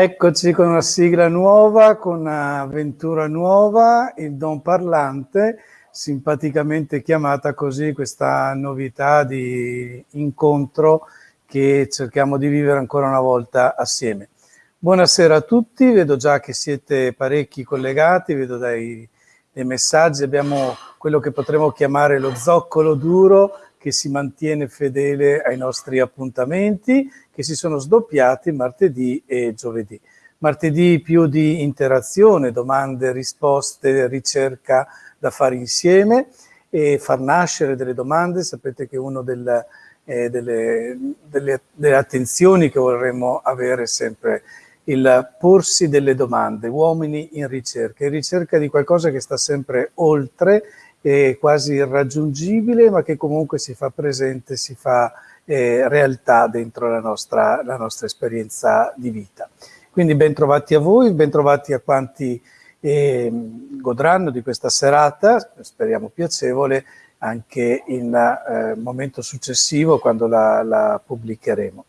Eccoci con una sigla nuova, con un'avventura nuova, il Don Parlante, simpaticamente chiamata così questa novità di incontro che cerchiamo di vivere ancora una volta assieme. Buonasera a tutti, vedo già che siete parecchi collegati, vedo dai, dai messaggi, abbiamo quello che potremmo chiamare lo zoccolo duro che si mantiene fedele ai nostri appuntamenti, che si sono sdoppiati martedì e giovedì. Martedì più di interazione, domande, risposte, ricerca da fare insieme e far nascere delle domande. Sapete che una eh, delle, delle, delle attenzioni che vorremmo avere sempre il porsi delle domande, uomini in ricerca, in ricerca di qualcosa che sta sempre oltre, quasi irraggiungibile, ma che comunque si fa presente, si fa eh, realtà dentro la nostra, la nostra, esperienza di vita. Quindi ben trovati a voi, ben trovati a quanti eh, godranno di questa serata, speriamo piacevole, anche in eh, momento successivo quando la, la pubblicheremo.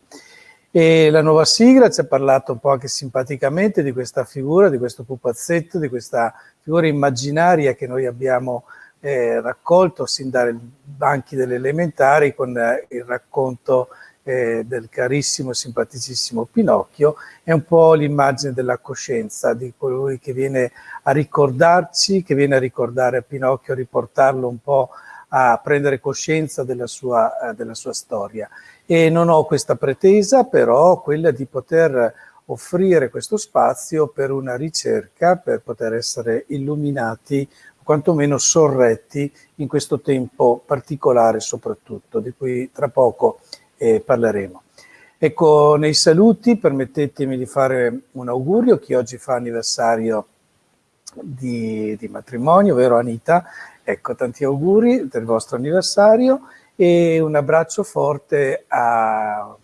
E la nuova sigla ci ha parlato un po' anche simpaticamente di questa figura, di questo pupazzetto, di questa figura immaginaria che noi abbiamo eh, raccolto sin dai banchi delle elementari con eh, il racconto eh, del carissimo e simpaticissimo Pinocchio, è un po' l'immagine della coscienza, di colui che viene a ricordarci, che viene a ricordare a Pinocchio, a riportarlo un po' a prendere coscienza della sua, eh, della sua storia. E non ho questa pretesa, però quella di poter offrire questo spazio per una ricerca, per poter essere illuminati quantomeno sorretti in questo tempo particolare soprattutto, di cui tra poco eh, parleremo. Ecco, nei saluti permettetemi di fare un augurio a chi oggi fa anniversario di, di matrimonio, vero Anita? Ecco, tanti auguri del vostro anniversario e un abbraccio forte a,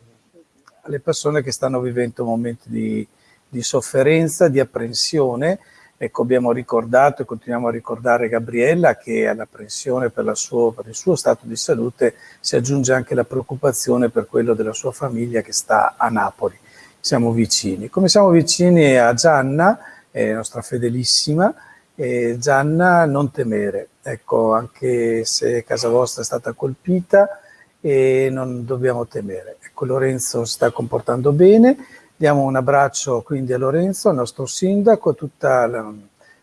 alle persone che stanno vivendo momenti di, di sofferenza, di apprensione. Ecco, abbiamo ricordato e continuiamo a ricordare Gabriella che all'apprensione per, per il suo stato di salute si aggiunge anche la preoccupazione per quello della sua famiglia che sta a Napoli. Siamo vicini. Come siamo vicini a Gianna, eh, nostra fedelissima, eh, Gianna, non temere, ecco, anche se casa vostra è stata colpita, e non dobbiamo temere. Ecco, Lorenzo si sta comportando bene, diamo un abbraccio quindi a Lorenzo, al nostro sindaco, a tutta la,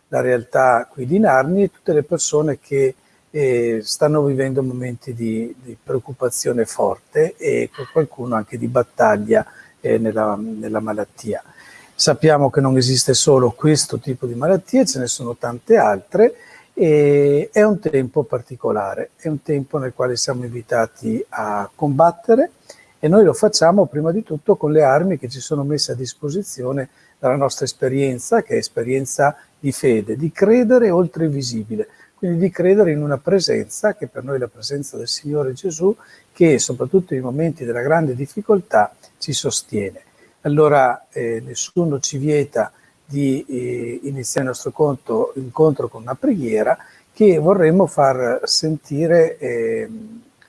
la realtà qui di Narni e tutte le persone che eh, stanno vivendo momenti di, di, preoccupazione forte e qualcuno anche di battaglia eh, nella, nella malattia. Sappiamo che non esiste solo questo tipo di malattie, ce ne sono tante altre, e è un tempo particolare, è un tempo nel quale siamo invitati a combattere e noi lo facciamo prima di tutto con le armi che ci sono messe a disposizione dalla nostra esperienza, che è esperienza di fede, di credere oltre il visibile, quindi di credere in una presenza, che per noi è la presenza del Signore Gesù, che soprattutto nei momenti della grande difficoltà ci sostiene. Allora eh, nessuno ci vieta di eh, iniziare il nostro conto, incontro con una preghiera che vorremmo far sentire eh,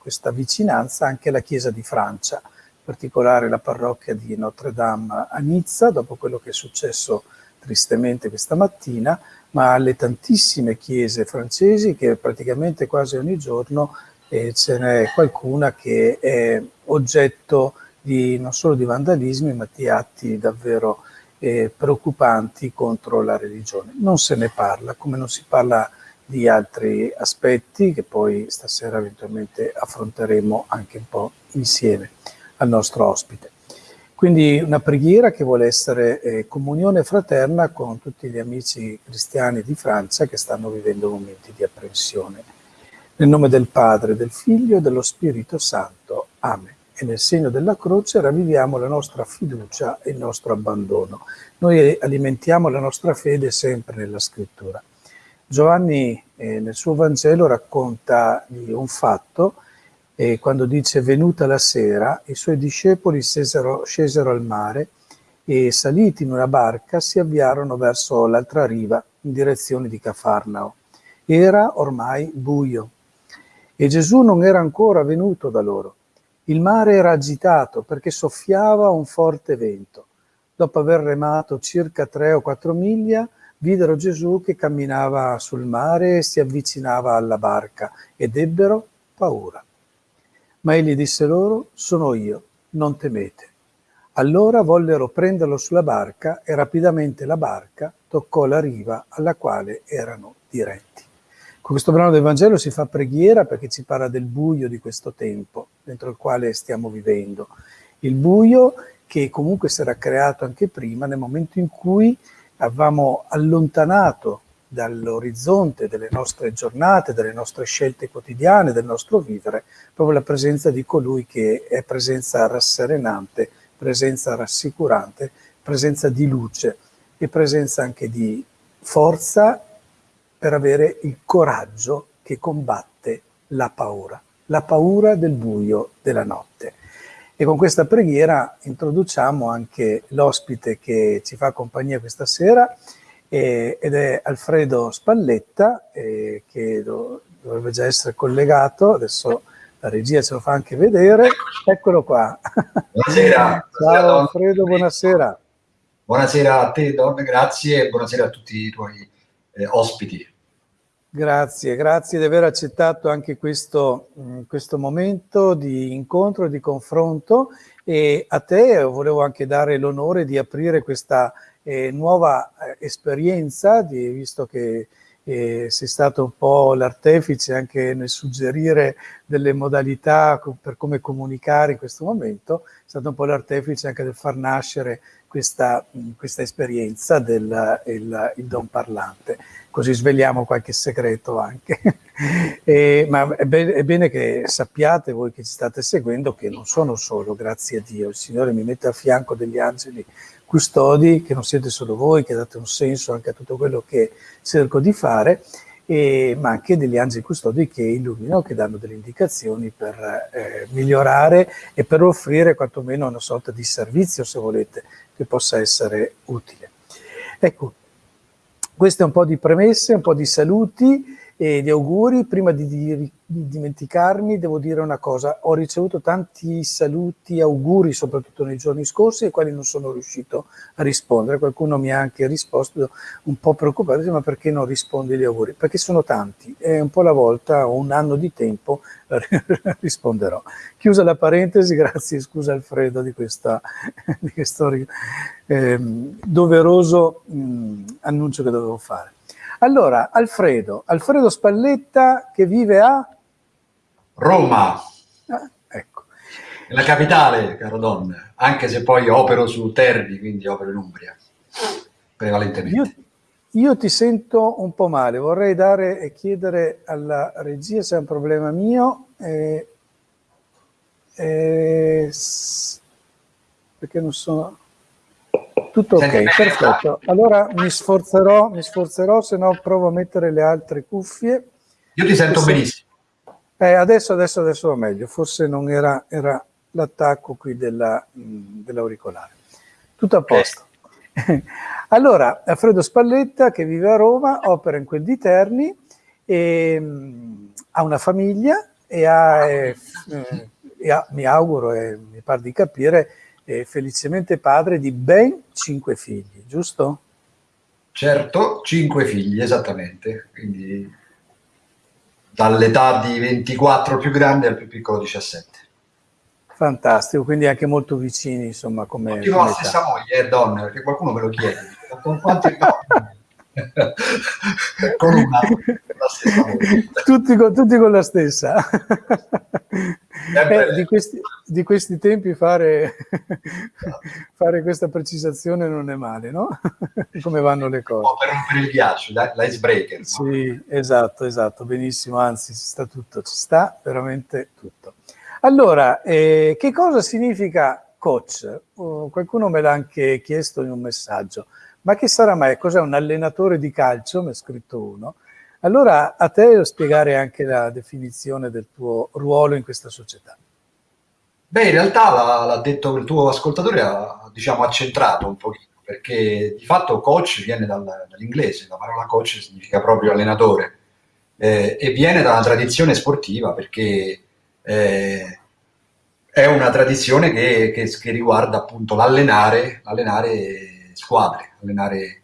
questa vicinanza anche alla Chiesa di Francia, in particolare la parrocchia di Notre Dame a Nizza, dopo quello che è successo tristemente questa mattina, ma alle tantissime chiese francesi che praticamente quasi ogni giorno eh, ce n'è qualcuna che è oggetto di, non solo di vandalismi, ma di atti davvero eh, preoccupanti contro la religione. Non se ne parla, come non si parla di altri aspetti che poi stasera eventualmente affronteremo anche un po' insieme al nostro ospite. Quindi una preghiera che vuole essere eh, comunione fraterna con tutti gli amici cristiani di Francia che stanno vivendo momenti di apprensione. Nel nome del Padre, del Figlio e dello Spirito Santo. Amen e nel segno della croce ravviviamo la nostra fiducia e il nostro abbandono. Noi alimentiamo la nostra fede sempre nella scrittura. Giovanni eh, nel suo Vangelo racconta di un fatto eh, quando dice venuta la sera i suoi discepoli scesero, scesero al mare e saliti in una barca si avviarono verso l'altra riva in direzione di Cafarnao. Era ormai buio e Gesù non era ancora venuto da loro il mare era agitato perché soffiava un forte vento. dopo aver remato circa tre o quattro miglia, videro Gesù che camminava sul mare e si avvicinava alla barca ed ebbero paura. Ma egli disse loro, sono io, non temete. Allora vollero prenderlo sulla barca e rapidamente la barca toccò la riva alla quale erano diretti. Con questo brano del Vangelo si fa preghiera perché ci parla del buio di questo tempo dentro il quale stiamo vivendo. Il buio che comunque si era creato anche prima nel momento in cui avevamo allontanato dall'orizzonte delle nostre giornate, delle nostre scelte quotidiane, del nostro vivere, proprio la presenza di colui che è presenza rasserenante, presenza rassicurante, presenza di luce e presenza anche di forza per avere il coraggio che combatte la paura, la paura del buio della notte. E con questa preghiera introduciamo anche l'ospite che ci fa compagnia questa sera eh, ed è Alfredo Spalletta eh, che do, dovrebbe già essere collegato, adesso la regia ce lo fa anche vedere, eccolo qua. Buonasera. Ciao Alfredo, buonasera. Buonasera a te Don, grazie e buonasera a tutti i tuoi eh, ospiti. Grazie, grazie di aver accettato anche questo, mm, questo momento di incontro di confronto. E a te volevo anche dare l'onore di aprire questa eh, nuova eh, esperienza, di, visto che eh, sei stato un po' l'artefice anche nel suggerire delle modalità per come comunicare in questo momento, è stato un po' l'artefice anche del far nascere questa, questa esperienza del il, il don parlante così svegliamo qualche segreto anche. e, ma è bene, è bene, che sappiate voi che ci state seguendo che non sono solo, grazie a Dio, il Signore mi mette a fianco degli angeli custodi, che non siete solo voi, che date un senso anche a tutto quello che cerco di fare, e, ma anche degli angeli custodi che illuminano, che danno delle indicazioni per eh, migliorare e per offrire quantomeno una sorta di servizio, se volete, che possa essere utile. Ecco, queste un po' di premesse, un po' di saluti e di auguri. Prima di, di, di, dimenticarmi devo dire una cosa, ho ricevuto tanti saluti, auguri soprattutto nei giorni scorsi ai quali non sono riuscito a rispondere. Qualcuno mi ha anche risposto un po' preoccupato, ma perché non rispondi agli auguri? Perché sono tanti e un po' alla volta, ho un anno di tempo, risponderò. Chiusa la parentesi, grazie, scusa Alfredo di, questa, di questo eh, doveroso mh, annuncio che dovevo fare. Allora, Alfredo, Alfredo Spalletta che vive a? Roma. Ah, ecco. La capitale, caro Don, anche se poi opero su Terni, quindi opero in Umbria, prevalentemente. Io, io ti sento un po' male, vorrei dare e chiedere alla regia se è un problema mio, eh, eh, perché non sono... Tutto ok, perfetto. Allora mi sforzerò, mi sforzerò, se no provo a mettere le altre cuffie. Io ti sento se... benissimo. Eh, adesso, adesso, adesso va meglio. Forse non era, era l'attacco qui dell'auricolare. Dell Tutto a posto. Okay. allora, Alfredo Spalletta, che vive a Roma, opera in quel di Terni, e, um, ha una famiglia e ha, eh, e ha mi auguro e mi pare di capire, è felicemente padre di ben cinque figli, giusto? Certo, cinque figli, esattamente. Quindi dall'età di 24 più grande al più piccolo 17. Fantastico, quindi anche molto vicini, insomma, come... Continuo la stessa moglie, eh, donna, perché qualcuno me lo chiede. Con quante donne? con una, la stessa tutti, con, tutti con la stessa. Eh, di, questi, di, questi, tempi fare, fare, questa precisazione non è male, no? Come vanno le cose. per rompere il ghiaccio, l'icebreaker. Sì, no? esatto, esatto, benissimo, anzi ci sta tutto, ci sta veramente tutto. Allora, eh, che cosa significa coach? Oh, qualcuno me l'ha anche chiesto in un messaggio. Ma che sarà mai? Cos'è un allenatore di calcio? Mi ha scritto uno. Allora a te spiegare anche la definizione del tuo ruolo in questa società. Beh, in realtà l'ha detto il tuo ascoltatore, ha diciamo, accentrato un pochino, perché di fatto coach viene dal, dall'inglese, la parola coach significa proprio allenatore, eh, e viene da una tradizione sportiva, perché eh, è una tradizione che, che, che riguarda appunto l'allenare, squadre, allenare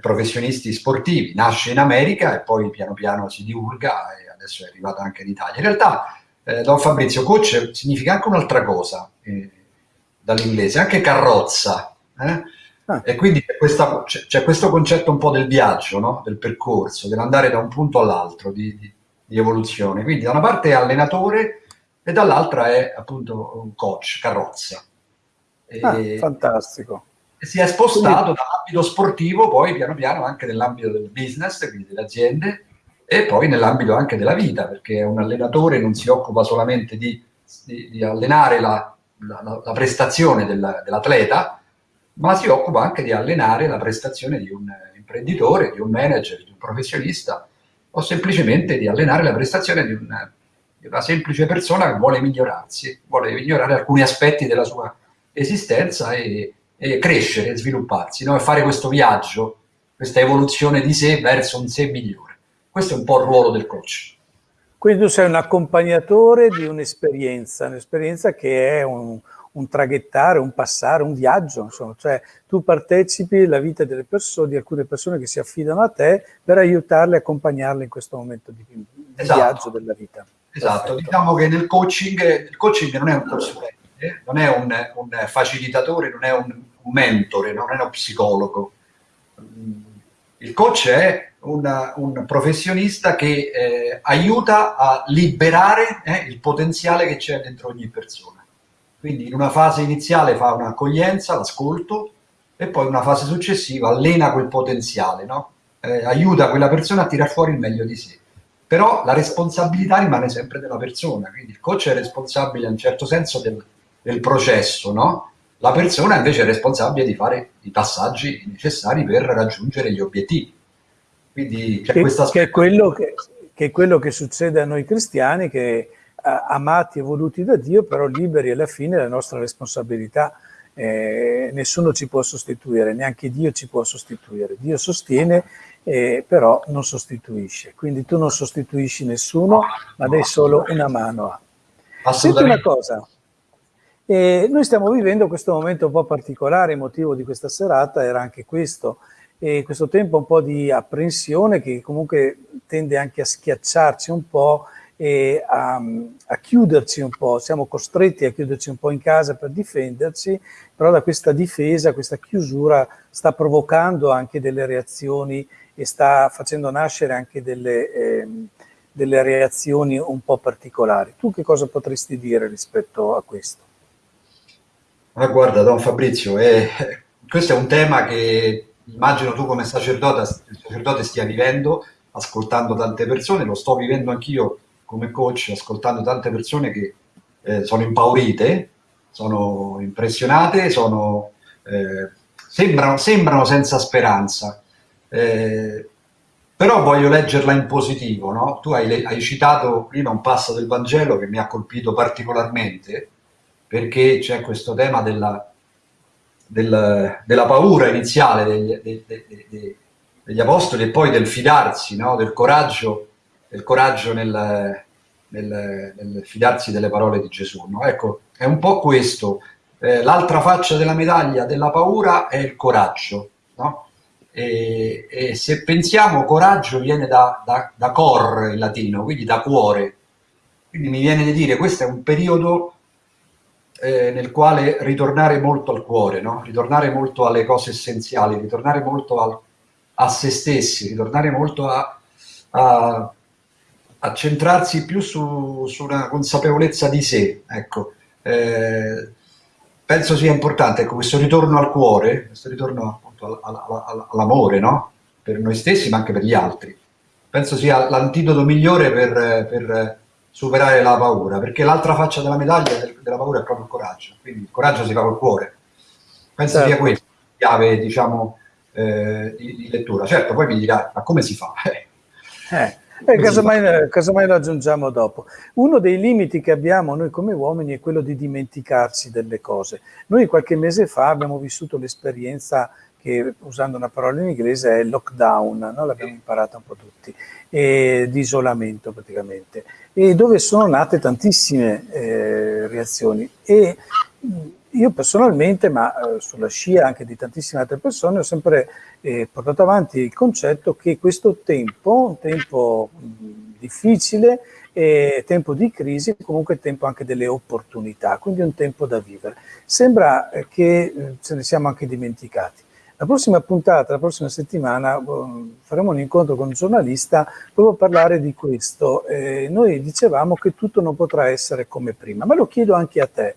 professionisti sportivi. Nasce in America e poi piano piano si divulga e adesso è arrivato anche in Italia. In realtà, eh, Don Fabrizio, coach significa anche un'altra cosa eh, dall'inglese, anche carrozza. Eh? Ah. E quindi c'è, questa, c'è, c'è, questo concetto un po' del viaggio, no? del percorso, dell'andare da un punto all'altro di, di, di, evoluzione. Quindi da una parte è allenatore e dall'altra è appunto un coach, carrozza. E, ah, fantastico si è spostato dall'ambito sportivo poi piano piano anche nell'ambito del business, quindi delle aziende, e poi nell'ambito anche della vita, perché un allenatore non si occupa solamente di, di, di allenare la, la, la prestazione del, dell'atleta, ma si occupa anche di allenare la prestazione di un imprenditore, di un manager, di un professionista, o semplicemente di allenare la prestazione di, un, di una semplice persona che vuole migliorarsi, vuole migliorare alcuni aspetti della sua esistenza e, e crescere svilupparsi, no? e fare questo viaggio, questa evoluzione di sé verso un sé migliore. Questo è un po' il ruolo del coach. Quindi tu sei un accompagnatore di un'esperienza, un'esperienza che è un, un, traghettare, un passare, un viaggio, insomma, cioè tu partecipi alla vita delle persone, di alcune persone che si affidano a te per aiutarle, accompagnarle in questo momento di, di esatto. viaggio della vita. Esatto, Perfetto. diciamo che nel coaching, il coaching non è un consulente, non è un, un facilitatore, non è un, un mentore, non è uno psicologo. Il coach è una, un professionista che eh, aiuta a liberare eh, il potenziale che c'è dentro ogni persona. Quindi in una fase iniziale fa un'accoglienza, l'ascolto, e poi in una fase successiva allena quel potenziale, no? eh, aiuta quella persona a tirar fuori il meglio di sé. Però la responsabilità rimane sempre della persona, quindi il coach è responsabile in un certo senso del, del processo, no? La persona invece è responsabile di fare i passaggi necessari per raggiungere gli obiettivi. Quindi c'è che, questa che è, quello che, che è quello che succede a noi cristiani, che amati e voluti da Dio, però liberi alla fine della nostra responsabilità. Eh, nessuno ci può sostituire, neanche Dio ci può sostituire. Dio sostiene, eh, però non sostituisce. Quindi tu non sostituisci nessuno, ma dai solo una mano a. Senti una cosa, e noi stiamo vivendo questo momento un po' particolare, il motivo di questa serata era anche questo, e questo tempo un po' di apprensione che comunque tende anche a schiacciarci un po' e a, a, chiuderci un po', siamo costretti a chiuderci un po' in casa per difenderci, però da questa difesa, questa chiusura sta provocando anche delle reazioni e sta facendo nascere anche delle, eh, delle reazioni un po' particolari. Tu che cosa potresti dire rispetto a questo? Ma guarda, Don Fabrizio, eh, questo è un tema che immagino tu come sacerdote, sacerdote stia vivendo, ascoltando tante persone, lo sto vivendo anch'io come coach, ascoltando tante persone che eh, sono impaurite, sono impressionate, sono, eh, sembrano, sembrano, senza speranza. Eh, però voglio leggerla in positivo, no? Tu hai, hai citato prima un passo del Vangelo che mi ha colpito particolarmente, perché c'è questo tema della, del, della paura iniziale degli, de, de, de, degli, apostoli e poi del fidarsi, no? del coraggio, del coraggio nel, nel, nel, fidarsi delle parole di Gesù. No? Ecco, è un po' questo. Eh, L'altra faccia della medaglia della paura è il coraggio. No? E, e, se pensiamo coraggio viene da, da, da cor in latino, quindi da cuore. Quindi mi viene di dire questo è un periodo eh, nel quale ritornare molto al cuore, no? ritornare molto alle cose essenziali, ritornare molto al, a se stessi, ritornare molto a, a, a centrarsi più su, su, una consapevolezza di sé. Ecco. Eh, penso sia importante ecco, questo ritorno al cuore, questo ritorno all'amore no? per noi stessi ma anche per gli altri. Penso sia l'antidoto migliore per, per superare la paura, perché l'altra faccia della medaglia della paura è proprio il coraggio, quindi il coraggio si fa col cuore. Penso certo. sia questa chiave, diciamo, eh, di, di, lettura. Certo, poi mi dirà, ma come si fa? eh. Eh, casomai, casomai lo aggiungiamo dopo. Uno dei limiti che abbiamo noi come uomini è quello di dimenticarci delle cose. Noi qualche mese fa abbiamo vissuto l'esperienza che usando una parola in inglese è lockdown, no? l'abbiamo imparata un po' tutti, e, di isolamento praticamente, e dove sono nate tantissime eh, reazioni. E io personalmente, ma eh, sulla scia anche di tantissime altre persone, ho sempre eh, portato avanti il concetto che questo tempo, un tempo mh, difficile, e tempo di crisi, comunque tempo anche delle opportunità, quindi un tempo da vivere. Sembra eh, che eh, ce ne siamo anche dimenticati. La prossima puntata, la prossima settimana, um, faremo un incontro con un giornalista proprio a parlare di questo. Eh, noi dicevamo che tutto non potrà essere come prima, ma lo chiedo anche a te.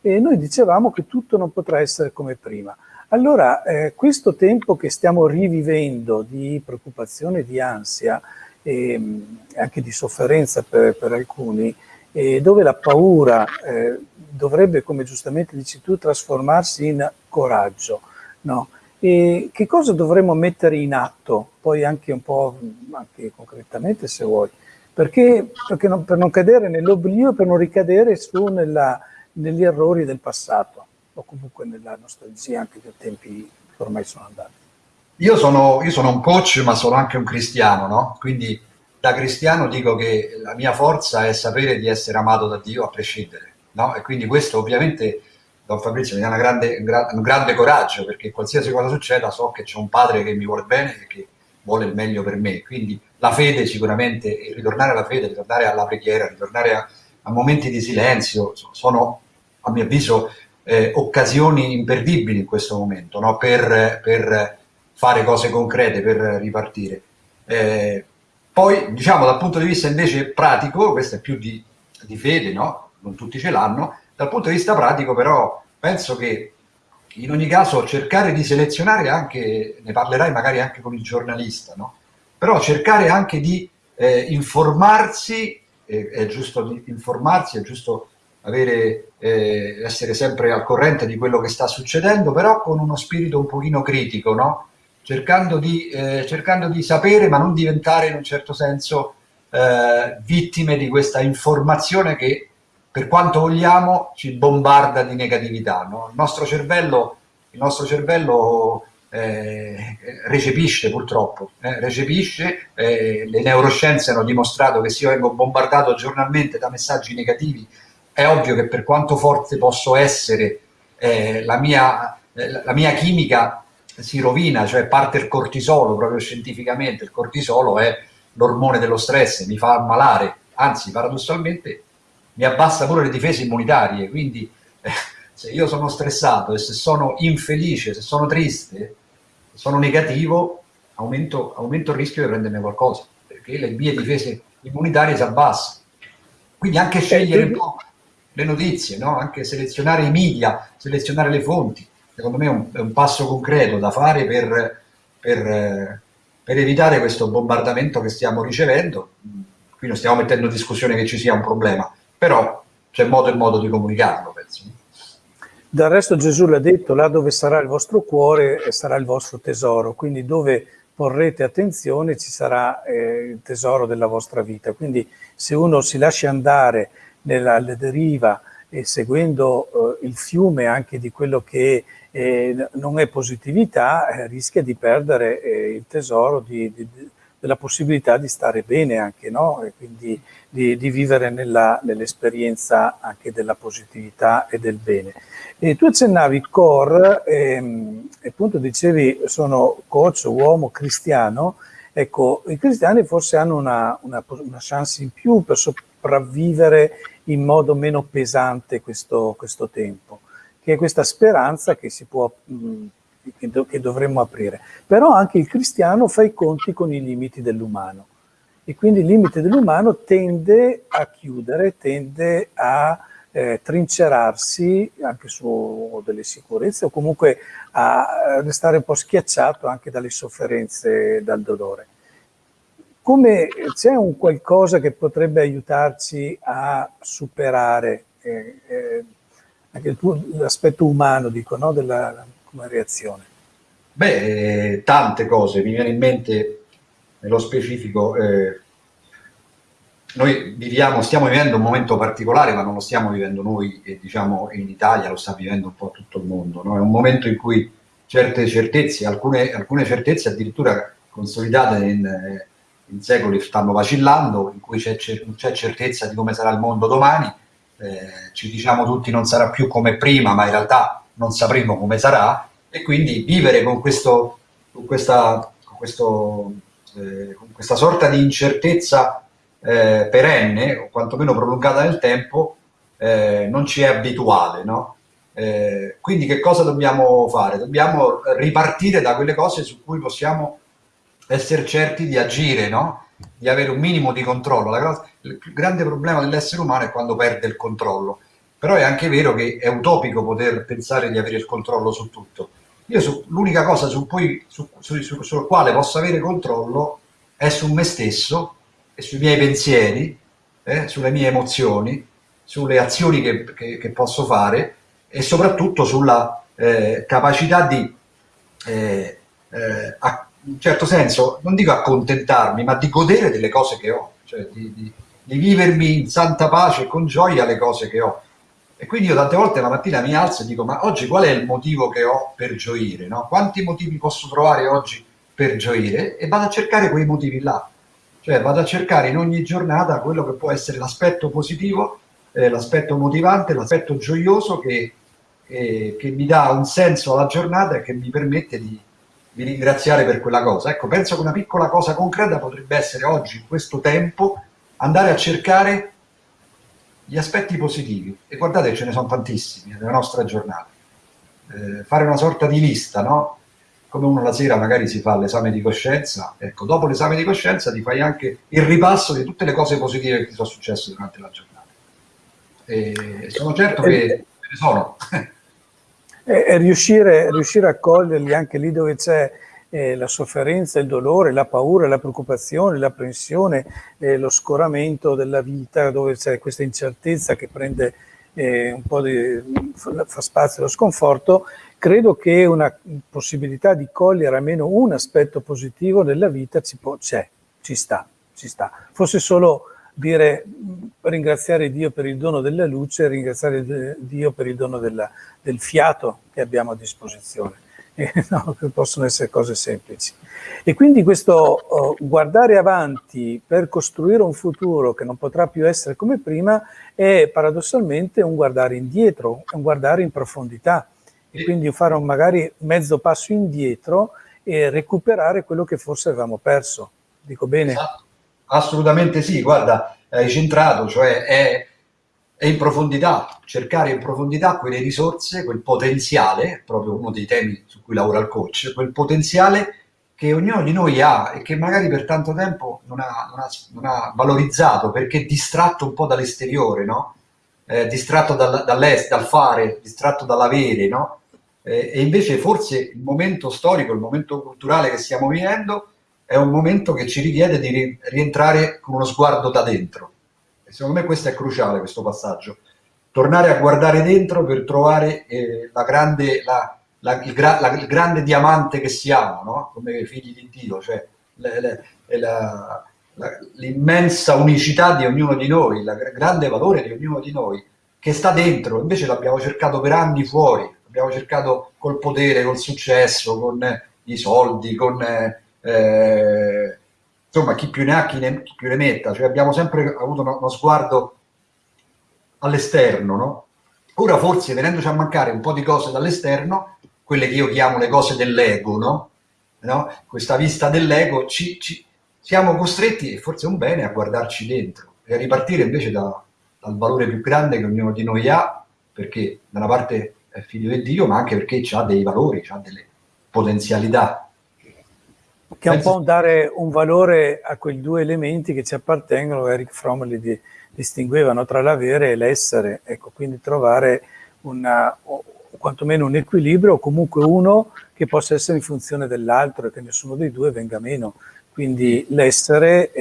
E noi dicevamo che tutto non potrà essere come prima. Allora, eh, questo tempo che stiamo rivivendo di preoccupazione, di ansia, e ehm, anche di sofferenza per, per alcuni, e dove la paura eh, dovrebbe, come giustamente dici tu, trasformarsi in coraggio. No? E che cosa dovremmo mettere in atto, poi anche un po' anche concretamente se vuoi, perché, perché non, per non cadere nell'oblio, per non ricadere su nella, negli errori del passato o comunque nella nostalgia anche dei tempi che ormai sono andati. Io sono, io sono un coach ma sono anche un cristiano, no? quindi da cristiano dico che la mia forza è sapere di essere amato da Dio a prescindere no? e quindi questo ovviamente Don Fabrizio mi dà grande, un grande coraggio perché qualsiasi cosa succeda so che c'è un padre che mi vuole bene e che vuole il meglio per me. Quindi la fede sicuramente, ritornare alla fede, ritornare alla preghiera, ritornare a, a momenti di silenzio, sono a mio avviso eh, occasioni imperdibili in questo momento no? per, per, fare cose concrete, per ripartire. Eh, poi, diciamo, dal punto di vista invece pratico, questo è più di, di fede, no? non tutti ce l'hanno, dal punto di vista pratico però penso che in ogni caso cercare di selezionare anche, ne parlerai magari anche con il giornalista, no? però cercare anche di eh, informarsi, eh, è giusto informarsi, è giusto avere, eh, essere sempre al corrente di quello che sta succedendo, però con uno spirito un pochino critico, no? cercando, di, eh, cercando di sapere ma non diventare in un certo senso eh, vittime di questa informazione che per quanto vogliamo, ci bombarda di negatività. No? Il nostro cervello, il nostro cervello eh, recepisce purtroppo, eh, recepisce, eh, le neuroscienze hanno dimostrato che se io vengo bombardato giornalmente da messaggi negativi, è ovvio che per quanto forte posso essere, eh, la mia, eh, la mia chimica si rovina, cioè parte il cortisolo, proprio scientificamente, il cortisolo è l'ormone dello stress, mi fa ammalare, anzi paradossalmente mi abbassa pure le difese immunitarie, quindi eh, se io sono stressato e se sono infelice, se sono triste, se sono negativo, aumento, aumento il rischio di prendermi qualcosa, perché le mie difese immunitarie si abbassano. Quindi anche scegliere un po' le notizie, no? anche selezionare i media, selezionare le fonti, secondo me è un, è un passo concreto da fare per, per, per evitare questo bombardamento che stiamo ricevendo. Qui non stiamo mettendo in discussione che ci sia un problema, però c'è modo e modo di comunicarlo, penso. Del resto Gesù l'ha detto, là dove sarà il vostro cuore sarà il vostro tesoro, quindi dove porrete attenzione ci sarà eh, il tesoro della vostra vita. Quindi se uno si lascia andare nella, deriva e seguendo eh, il fiume anche di quello che eh, non è positività, eh, rischia di perdere eh, il tesoro di, di, della possibilità di stare bene anche, no? E quindi di, di vivere nell'esperienza anche della positività e del bene. E tu accennavi core, ehm, appunto dicevi sono coach, uomo, cristiano, ecco, i cristiani forse hanno una, una, una chance in più per sopravvivere in modo meno pesante questo, questo tempo, che è questa speranza che si può mh, che dovremmo aprire. Però anche il cristiano fa i conti con i limiti dell'umano e quindi il limite dell'umano tende a chiudere, tende a eh, trincerarsi anche su delle sicurezze o comunque a restare un po' schiacciato anche dalle sofferenze, dal dolore. Come c'è un qualcosa che potrebbe aiutarci a superare eh, eh, anche l'aspetto umano, dico, no? della, come reazione? Beh, tante cose, mi viene in mente nello specifico, eh, noi viviamo, stiamo vivendo un momento particolare, ma non lo stiamo vivendo noi, eh, diciamo in Italia, lo sta vivendo un po' tutto il mondo, no? è un momento in cui certe certezze, alcune, alcune certezze addirittura consolidate in, eh, in secoli stanno vacillando, in cui c'è certezza di come sarà il mondo domani, eh, ci diciamo tutti non sarà più come prima, ma in realtà non sapremo come sarà, e quindi vivere con, questo, con, questa, con, questo, eh, questa sorta di incertezza eh, perenne, o quantomeno prolungata nel tempo, eh, non ci è abituale, no? Eh, quindi che cosa dobbiamo fare? Dobbiamo ripartire da quelle cose su cui possiamo essere certi di agire, no? di avere un minimo di controllo. La, il grande problema dell'essere umano è quando perde il controllo, però è anche vero che è utopico poter pensare di avere il controllo su tutto. Io l'unica cosa su cui, su, su, su, sul quale posso avere controllo è su me stesso e sui miei pensieri, eh, sulle mie emozioni, sulle azioni che, che, che posso fare e soprattutto sulla eh, capacità di, eh, eh, a, in un certo senso, non dico accontentarmi, ma di godere delle cose che ho, cioè di, di, di vivermi in santa pace e con gioia le cose che ho. E quindi io tante volte la mattina mi alzo e dico, ma oggi qual è il motivo che ho per gioire? No? Quanti motivi posso trovare oggi per gioire? E vado a cercare quei motivi là. Cioè vado a cercare in ogni giornata quello che può essere l'aspetto positivo, eh, l'aspetto motivante, l'aspetto gioioso che eh, che mi dà un senso alla giornata e che mi permette di, di, ringraziare per quella cosa. Ecco, penso che una piccola cosa concreta potrebbe essere oggi, in questo tempo, andare a cercare gli aspetti positivi. E guardate, ce ne sono tantissimi nella nostra giornata. Eh, fare una sorta di lista, no? Come uno la sera magari si fa l'esame di coscienza, ecco, dopo l'esame di coscienza ti fai anche il ripasso di tutte le cose positive che ti sono successe durante la giornata. E sono certo che ce ne sono. e, riuscire, riuscire, a coglierli anche lì dove c'è eh, la sofferenza, il dolore, la paura, la preoccupazione, l'apprensione, eh, lo scoramento della vita, dove c'è questa incertezza che prende eh, un po' di, fa spazio allo sconforto, credo che una possibilità di cogliere almeno un aspetto positivo della vita c'è, ci sta, ci sta. Fosse solo dire ringraziare Dio per il dono della luce, ringraziare Dio per il dono della, del fiato che abbiamo a disposizione. Eh, no, possono essere cose semplici. E quindi questo oh, guardare avanti per costruire un futuro che non potrà più essere come prima è paradossalmente un guardare indietro, un guardare in profondità e quindi fare un magari mezzo passo indietro e recuperare quello che forse avevamo perso. Dico bene? Esatto. Assolutamente sì, guarda, hai centrato, cioè è, è, in profondità, cercare in profondità quelle risorse, quel potenziale, proprio uno dei temi su cui lavora il coach, quel potenziale che ognuno di noi ha e che magari per tanto tempo non ha, non ha, non ha valorizzato perché distratto un po' dall'esteriore, no? Eh, distratto dal, dall'est, dal fare, distratto dall'avere, no? Eh, e invece forse il momento storico, il momento culturale che stiamo vivendo è un momento che ci richiede di rientrare con uno sguardo da dentro. E secondo me questo è cruciale, questo passaggio. Tornare a guardare dentro per trovare eh, la grande, la, la, il, gra, la, il, grande diamante che siamo, no? come figli di Dio, cioè l'immensa unicità di ognuno di noi, il grande valore di ognuno di noi, che sta dentro, invece l'abbiamo cercato per anni fuori, l'abbiamo cercato col potere, col successo, con i soldi, con... Eh, eh, insomma chi più ne ha chi, ne, chi, più ne metta, cioè abbiamo sempre avuto uno, uno sguardo all'esterno, no? Ora forse venendoci a mancare un po' di cose dall'esterno, quelle che io chiamo le cose dell'ego, no? no? Questa vista dell'ego, ci, ci, siamo costretti, e forse è un bene, a guardarci dentro e a ripartire invece da, dal valore più grande che ognuno di noi ha, perché da una parte è figlio di Dio, ma anche perché ha dei valori, ha delle potenzialità che è un po' dare un valore a quei due elementi che ci appartengono, Eric Fromm li di, distinguevano tra l'avere e l'essere, ecco, quindi trovare una, o, quantomeno un equilibrio o comunque uno che possa essere in funzione dell'altro e che nessuno dei due venga meno. Quindi l'essere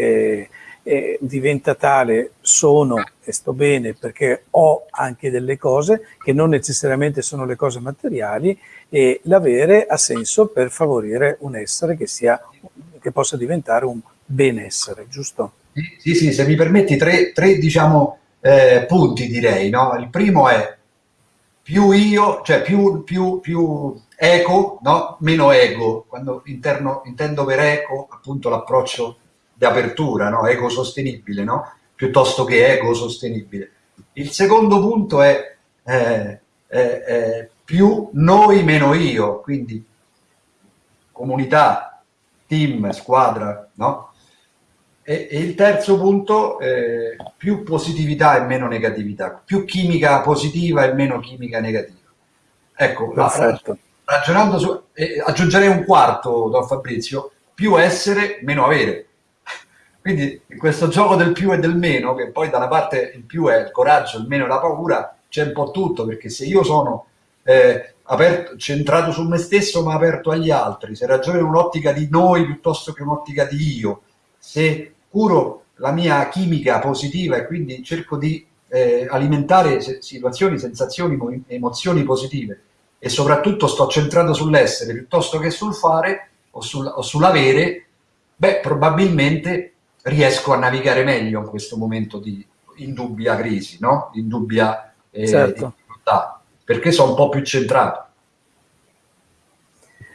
eh, diventa tale, sono e sto bene perché ho anche delle cose che non necessariamente sono le cose materiali e l'avere ha senso per favorire un essere che, sia, che possa diventare un benessere, giusto? Sì, sì, se mi permetti tre, tre diciamo, eh, punti direi. No? Il primo è più io, cioè più, più, più eco, no? meno ego. Quando interno, intendo per eco appunto l'approccio di apertura, no? eco sostenibile, no? piuttosto che ego sostenibile. Il secondo punto è eh, eh, eh, più noi meno io, quindi comunità, team, squadra, no? E, e il terzo punto, eh, più positività e meno negatività, più chimica positiva e meno chimica negativa. Ecco, la, ragionando su, eh, aggiungerei un quarto, Don Fabrizio, più essere, meno avere. Quindi in questo gioco del più e del meno, che poi da una parte il più è il coraggio, il meno è la paura, c'è un po' tutto, perché se io sono eh, aperto, centrato su me stesso ma aperto agli altri, se ragiono in un'ottica di noi piuttosto che un'ottica di io, se curo la mia chimica positiva e quindi cerco di eh, alimentare situazioni, sensazioni, emozioni positive e soprattutto sto centrato sull'essere piuttosto che sul fare o, sul, o sull'avere, beh, probabilmente riesco a navigare meglio in questo momento di indubbia crisi, no? indubbia eh, certo. difficoltà, perché sono un po' più centrato.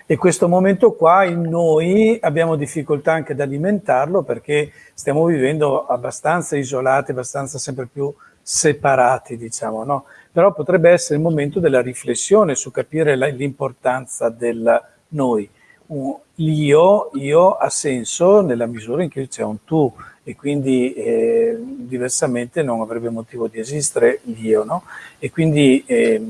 E questo momento qua in noi abbiamo difficoltà anche ad alimentarlo perché stiamo vivendo abbastanza isolati, abbastanza sempre più separati, diciamo, no? Però potrebbe essere il momento della riflessione su capire l'importanza del noi l'io, io ha senso nella misura in cui c'è un tu e quindi eh, diversamente non avrebbe motivo di esistere l'io, no? E quindi eh,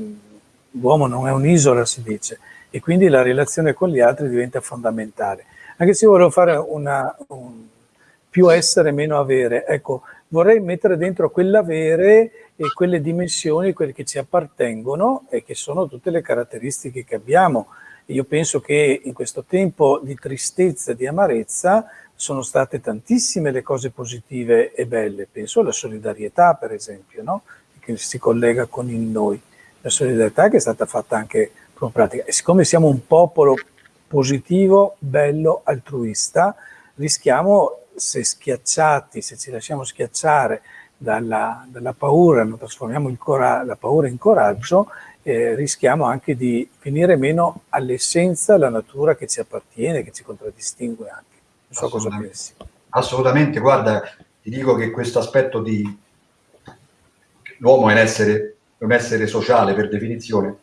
l'uomo non è un'isola, si dice, e quindi la relazione con gli altri diventa fondamentale. Anche se volevo fare una, un, più essere, meno avere, ecco, vorrei mettere dentro quell'avere e quelle dimensioni, quelle che ci appartengono e che sono tutte le caratteristiche che abbiamo, io penso che in questo tempo di tristezza e di amarezza sono state tantissime le cose positive e belle. Penso alla solidarietà, per esempio, no? che si collega con il noi. La solidarietà che è stata fatta anche con pratica. E siccome siamo un popolo positivo, bello, altruista, rischiamo, se schiacciati, se ci lasciamo schiacciare dalla, dalla paura, non trasformiamo la paura in coraggio, eh, rischiamo anche di venire meno all'essenza, alla natura che ci appartiene, che ci contraddistingue anche. Non so cosa pensi. Assolutamente, guarda, ti dico che questo aspetto di l'uomo è un essere, un essere sociale per definizione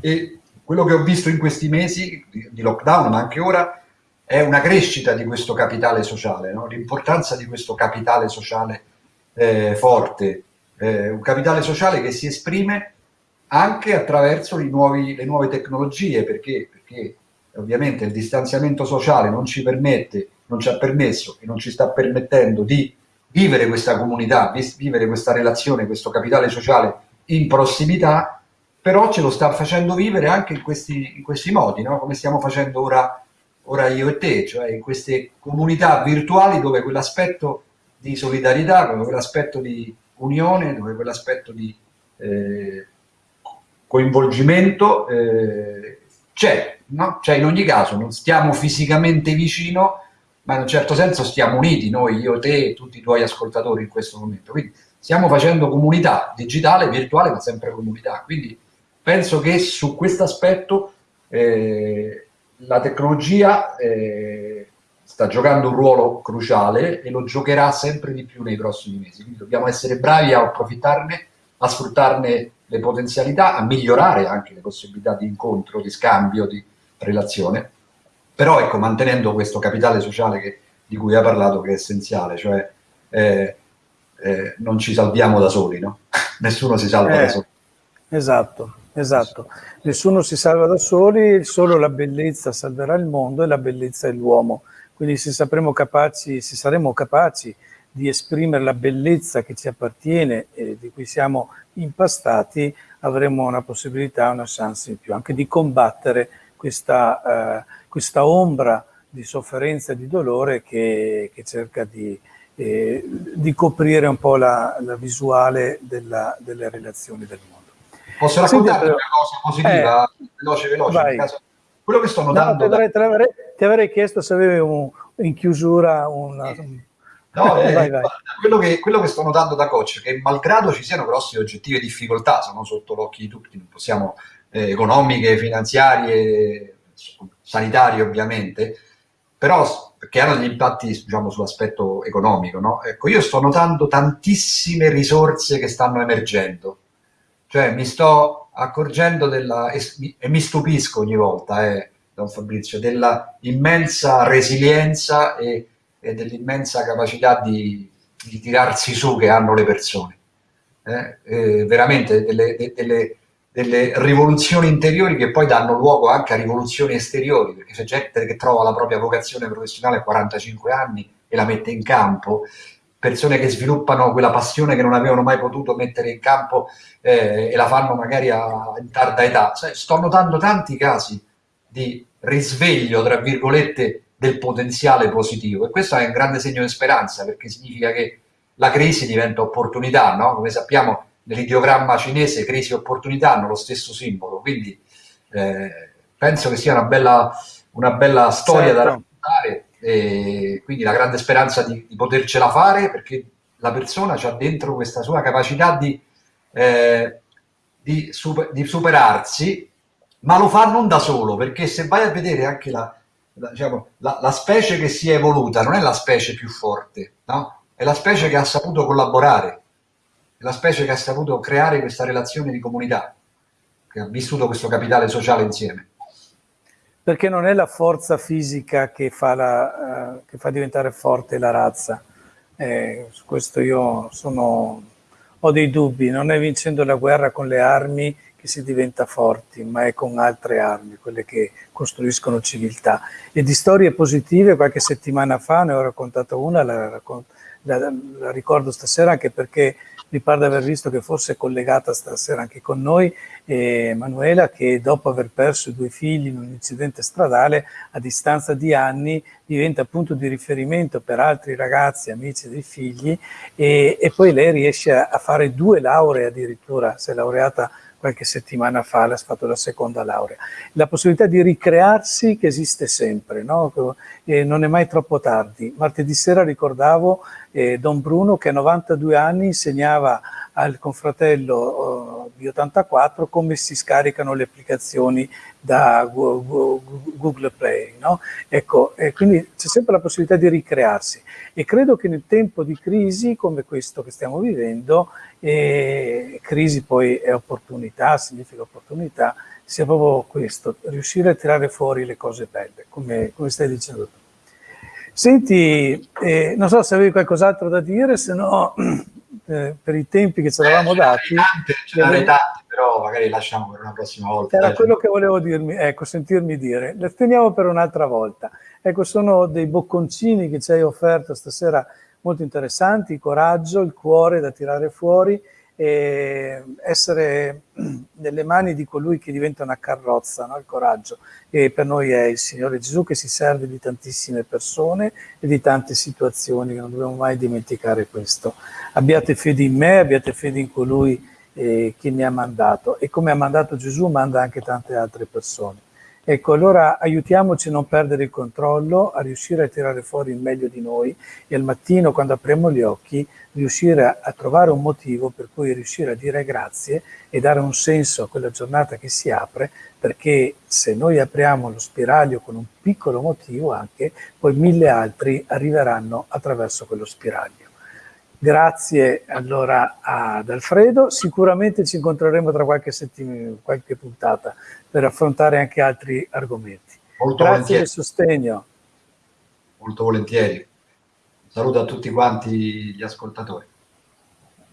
e quello che ho visto in questi mesi di, lockdown, ma anche ora, è una crescita di questo capitale sociale, no? l'importanza di questo capitale sociale eh, forte, eh, un capitale sociale che si esprime anche attraverso nuovi, le nuove tecnologie, perché, perché ovviamente il distanziamento sociale non ci permette, non ci ha permesso e non ci sta permettendo di vivere questa comunità, vivere questa relazione, questo capitale sociale in prossimità, però ce lo sta facendo vivere anche in questi, in questi modi, no? come stiamo facendo ora, ora io e te, cioè in queste comunità virtuali dove quell'aspetto di solidarietà, dove quell'aspetto di unione, dove quell'aspetto di eh, coinvolgimento eh, c'è, no? cioè in ogni caso non stiamo fisicamente vicino, ma in un certo senso stiamo uniti, noi, io, te e tutti i tuoi ascoltatori in questo momento. Quindi stiamo facendo comunità digitale, virtuale, ma sempre comunità. Quindi penso che su questo aspetto eh, la tecnologia eh, sta giocando un ruolo cruciale e lo giocherà sempre di più nei prossimi mesi. Quindi dobbiamo essere bravi a approfittarne, a sfruttarne le potenzialità, a migliorare anche le possibilità di incontro, di scambio, di relazione, però ecco, mantenendo questo capitale sociale che, di cui ha parlato che è essenziale, cioè eh, eh, non ci salviamo da soli, no? Nessuno si salva eh, da soli. Esatto, esatto. Nessuno si salva da soli, solo la bellezza salverà il mondo e la bellezza è l'uomo. Quindi se sapremo capaci, se saremo capaci di esprimere la bellezza che ci appartiene e di cui siamo impastati, avremo una possibilità, una chance in più, anche di combattere questa, eh, questa ombra di sofferenza e di dolore che, che cerca di, eh, di, coprire un po' la, la visuale della, delle relazioni del mondo. Posso raccontare una cosa positiva, eh, veloce, veloce? Caso, quello che sto notando... No, ti, avrei, avrei, ti, avrei, chiesto se avevi un, in chiusura una, un No, eh, vai, vai. Quello, che, quello, che, sto notando da coach è che malgrado ci siano grosse oggettive difficoltà, sono sotto l'occhio di tutti, non possiamo, eh, economiche, finanziarie, sanitarie ovviamente, però che hanno degli impatti diciamo, sull'aspetto economico. No? Ecco, io sto notando tantissime risorse che stanno emergendo, cioè mi sto accorgendo della, e, e mi stupisco ogni volta, eh, Don Fabrizio, della immensa resilienza e, e dell'immensa capacità di, di, tirarsi su che hanno le persone. Eh? Eh, veramente delle, delle, delle, rivoluzioni interiori che poi danno luogo anche a rivoluzioni esteriori, perché c'è gente che trova la propria vocazione professionale a 45 anni e la mette in campo, persone che sviluppano quella passione che non avevano mai potuto mettere in campo eh, e la fanno magari a, in tarda età. Sto notando tanti casi di risveglio, tra virgolette, del potenziale positivo e questo è un grande segno di speranza perché significa che la crisi diventa opportunità, no? come sappiamo nell'ideogramma cinese crisi e opportunità hanno lo stesso simbolo, quindi eh, penso che sia una bella, una bella storia certo. da raccontare e quindi la grande speranza di, di, potercela fare perché la persona ha dentro questa sua capacità di, eh, di, super, di superarsi ma lo fa non da solo, perché se vai a vedere anche la, la, diciamo, la, la, specie che si è evoluta non è la specie più forte, no? è la specie che ha saputo collaborare, è la specie che ha saputo creare questa relazione di comunità, che ha vissuto questo capitale sociale insieme. Perché non è la forza fisica che fa, la, uh, che fa diventare forte la razza. Eh, su questo io sono, ho dei dubbi, non è vincendo la guerra con le armi che si diventa forti, ma è con altre armi, quelle che costruiscono civiltà. E di storie positive, qualche settimana fa ne ho raccontato una, la, la, la ricordo stasera anche perché mi pare di aver visto che forse è collegata stasera anche con noi eh, Manuela che dopo aver perso i due figli in un incidente stradale a distanza di anni diventa punto di riferimento per altri ragazzi, amici dei figli e, e poi lei riesce a, a fare due lauree addirittura, si è laureata qualche settimana fa ha fatto la seconda laurea. La possibilità di ricrearsi che esiste sempre, no? e non è mai troppo tardi. Martedì sera ricordavo eh, Don Bruno che a 92 anni insegnava al confratello uh, di 84 come si scaricano le applicazioni da Google Play. No? Ecco, quindi c'è sempre la possibilità di ricrearsi e credo che nel tempo di crisi come questo che stiamo vivendo, eh, crisi poi è opportunità, significa opportunità, sia proprio questo, riuscire a tirare fuori le cose belle, come, come stai dicendo tu. Senti, eh, non so se avevi qualcos'altro da dire, se no eh, per i tempi che ci eravamo dati... Ce ne tante, però magari lasciamo per una prossima volta. Era quello che volevo dirmi, ecco, sentirmi dire. Le teniamo per un'altra volta. Ecco, sono dei bocconcini che ci hai offerto stasera molto interessanti, il coraggio, il cuore da tirare fuori, e essere nelle mani di colui che diventa una carrozza, no? il coraggio, e per noi è il Signore Gesù che si serve di tantissime persone e di tante situazioni, non dobbiamo mai dimenticare questo. Abbiate fede in me, abbiate fede in colui eh, che mi ha mandato e come ha mandato Gesù manda anche tante altre persone. Ecco, allora aiutiamoci a non perdere il controllo, a riuscire a tirare fuori il meglio di noi e al mattino quando apriamo gli occhi riuscire a, a trovare un motivo per cui riuscire a dire grazie e dare un senso a quella giornata che si apre, perché se noi apriamo lo spiraglio con un piccolo motivo anche, poi mille altri arriveranno attraverso quello spiraglio. Grazie allora ad Alfredo, sicuramente ci incontreremo tra qualche settimana, qualche puntata per affrontare anche altri argomenti. Molto Grazie volentieri. del sostegno. Molto volentieri. Saluto a tutti quanti gli ascoltatori.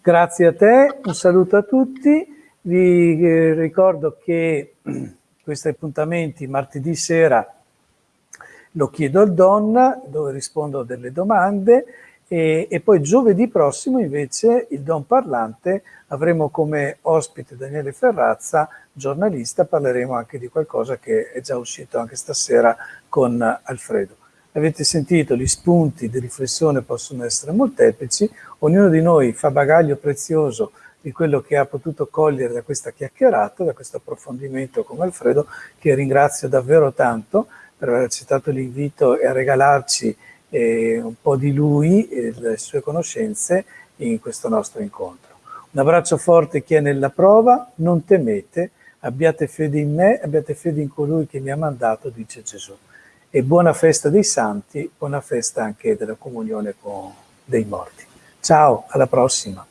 Grazie a te, un saluto a tutti. Vi eh, ricordo che questi appuntamenti martedì sera lo chiedo al Donna, dove rispondo a delle domande e, e, poi giovedì prossimo invece il Don Parlante avremo come ospite Daniele Ferrazza, giornalista, parleremo anche di qualcosa che è già uscito anche stasera con Alfredo. Avete sentito, gli spunti di riflessione possono essere molteplici, ognuno di noi fa bagaglio prezioso di quello che ha potuto cogliere da questa chiacchierata, da questo approfondimento con Alfredo, che ringrazio davvero tanto per aver accettato l'invito e a regalarci eh, un po' di lui e le sue conoscenze in questo nostro incontro. Un abbraccio forte chi è nella prova, non temete, abbiate fede in me, abbiate fede in colui che mi ha mandato, dice Gesù. e buona festa dei santi, buona festa anche della comunione con dei morti. Ciao, alla prossima!